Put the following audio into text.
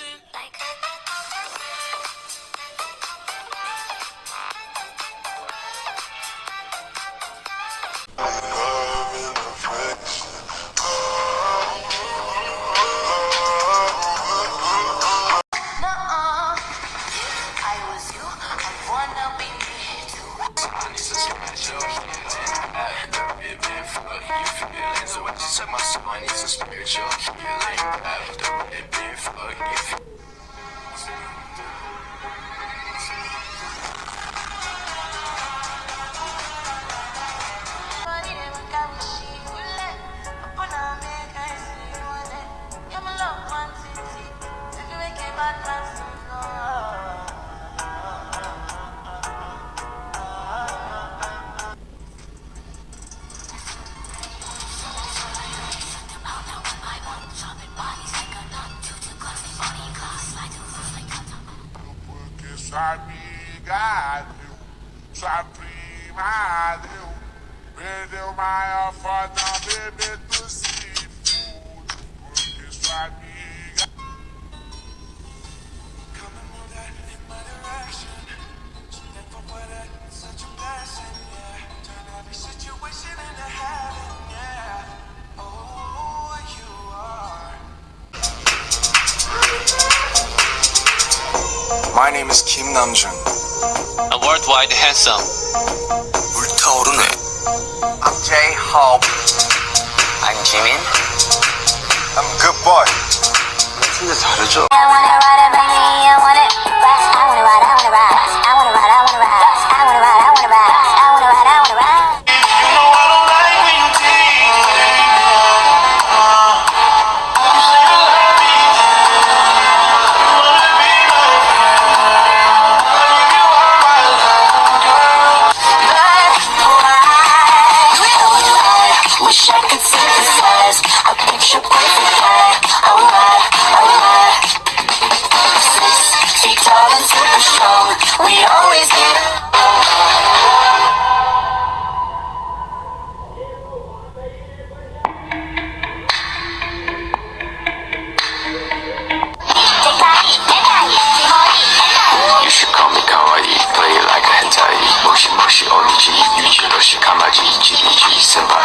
dancing. So my soul needs a spiritual healing after it being fucking. Samigário, sua prima deu, perdeu maior foto, bebê My name is Kim Namjoon. A worldwide handsome. 불타오르네. I'm J-Hope. I'm Jimin. I'm good boy. 진짜 다르죠? we always do. You should call me kawaii, play like a hentai. Moshi moshi onichi, yuji no shikamaji, jiji senpai.